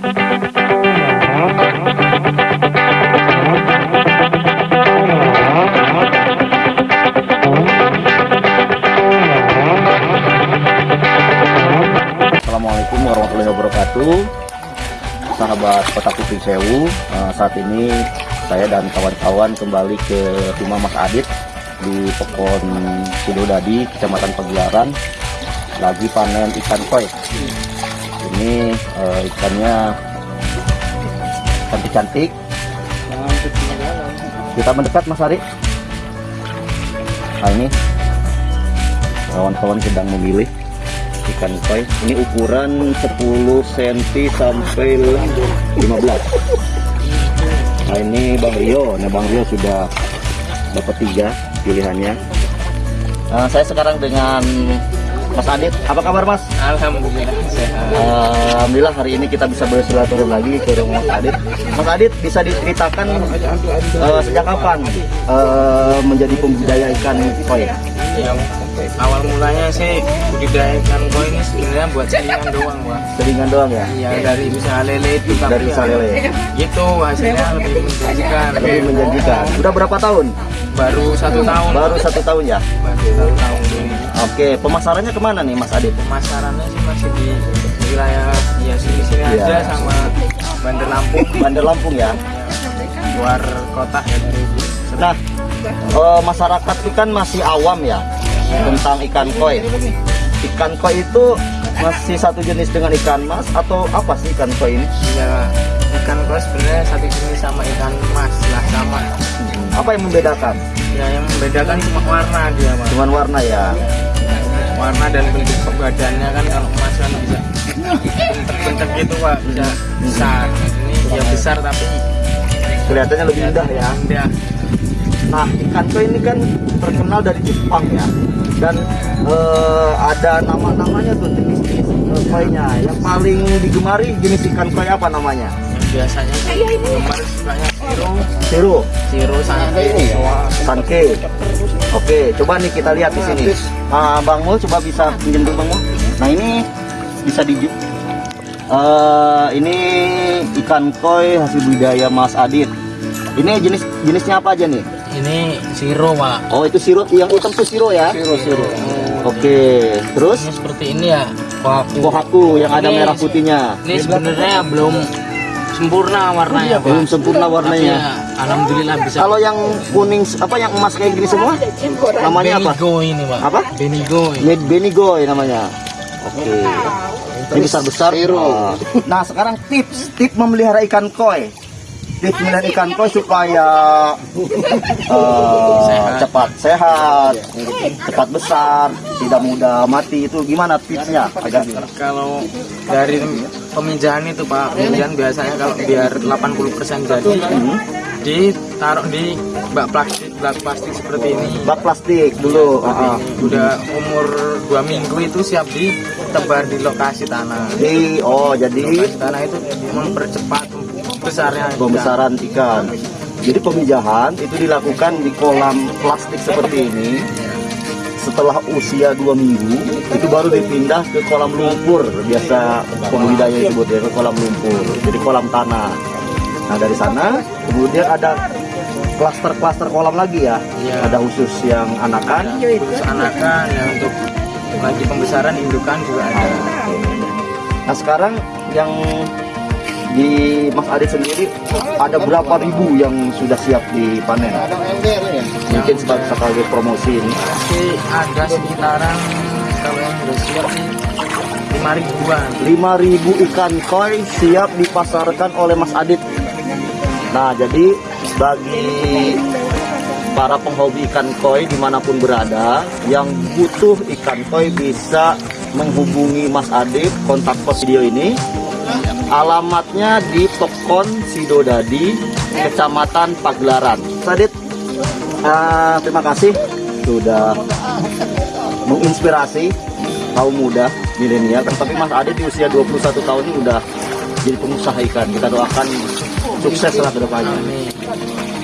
Assalamualaikum warahmatullahi wabarakatuh. Sahabat Kota Kuping Sewu eh, Saat ini saya dan kawan-kawan kembali ke rumah Mas Adit Di Pekon Sidodadi, Kecamatan Pagelaran. Lagi panen ikan koi. Ini eh, ikannya cantik-cantik. Kita mendekat Mas Ari. Nah ini. Kawan-kawan sedang memilih ikan koi. Ini ukuran 10 cm sampai 15 nah ini Bang Rio. Nah Bang Rio sudah dapat tiga pilihannya. Nah, saya sekarang dengan Mas Adit apa kabar Mas Alhamdulillah sehat. Alhamdulillah hari ini kita bisa bersilaturahmi lagi ke rumah Mas Adit Mas Adit bisa diceritakan eh, sejak kapan eh, menjadi pembudidaya ikan koi Yang awal mulanya sih budidaya ikan koi ini sebenarnya buat selingan doang, Pak. seringan doang ya Iya dari usaha lele itu dari ya, lele Gitu hasilnya lebih menjanjikan. lebih menjanjikan udah berapa tahun Baru satu tahun. baru satu tahun ya Baru satu tahun. Oke, pemasarannya ke mana nih Mas Adit? Pemasarannya sih masih di wilayah ya sini-sini Iya. aja sama Bandar Lampung Bandar Lampung ya. luar kota ya dari Nah, eh, masyarakat itu kan masih awam ya tentang ikan koi. Ikan koi itu masih satu jenis dengan ikan mas atau apa sih ikan koi ini? ya ikan koi sebenarnya satu jenis sama ikan mas lah sama. Apa yang membedakan? Ya yang membedakan cuma warna dia, Mas. Cuman warna ya. warna dan bentuk badannya kan kalau emas kan bisa bentuk-bentuk gitu pak bisa besar ini ya besar tapi Kelihatannya lebih indah ya. indah Nah, ikan koi ini kan terkenal dari Jepang ya. Dan eh, ada nama-namanya tuh jenis-jenis eh, koinya. Yang paling digemari jenis ikan koi apa namanya? biasanya sih gemar sukanya Siru. siro sanke Sanke. Oke, coba nih kita lihat di sini. Ah, Bang Mul coba bisa pinjam dulu Bang Mul. Nah, ini bisa di Eh, ini ikan koi hasil budidaya Mas Adit. Ini jenis jenisnya apa aja nih? ini siro pak Oh, itu sirop yang hitam tuh siro ya? Siro, siro. Oke, terus ini seperti ini ya kohaku kohaku yang ada Ini- merah putihnya. ini sebenarnya belum sempurna warnanya pak Belum sempurna Tapi warnanya. ya, alhamdulillah bisa Kalau yang kuning apa yang emas kayak gini semua? Namanya apa? Benigo ini pak Apa? Benigo ini. Ini Benigoy namanya. Oke. Ini besar-besar. Ah. Nah, sekarang tips tips memelihara ikan koi. Tips memelihara ikan koi supaya eh, Sehat. cepat sehat, cepat besar, tidak mudah mati itu gimana tipsnya agar kalau dari pemijahan itu Pak, pemijahan biasanya kalau biar 80% jadi ditaruh di bak plastik bak plastik seperti ini. bak plastik dulu. ah, ah. Udah umur dua minggu itu siap ditebar di lokasi tanah. Jadi oh jadi Lokasi tanah itu mempercepat besarnya pembesaran ikan. Jadi pemijahan itu dilakukan di kolam plastik seperti ini. Setelah usia dua minggu, itu baru dipindah ke kolam lumpur. Biasa pembudidaya disebut ya ke kolam lumpur. Jadi kolam tanah. Nah dari sana kemudian ada klaster-klaster kolam lagi ya. Iya. Ada khusus yang anakan. Terus anakan ya untuk lagi pembesaran indukan juga ada. Nah sekarang yang di Mas Adit sendiri ada berapa ribu yang sudah siap dipanen? Mungkin sebagai sebagai promosi ini. Masih ada sekitaran kalau yang sudah siap sih lima ribuan. 5000 ikan koi siap dipasarkan oleh Mas Adit. Nah, jadi bagi para penghobi ikan koi di mana pun berada yang butuh ikan koi bisa menghubungi Mas Adit kontak pos video ini alamatnya di Pekon Sidodadi Kecamatan Pagelaran. Mas Adit eh, terima kasih sudah menginspirasi kaum muda milenial. Tapi Mas Adit di usia 21 tahun ini udah jadi pengusaha ikan. Kita doakan sukses lah ke depannya.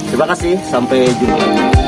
Terima kasih sampai jumpa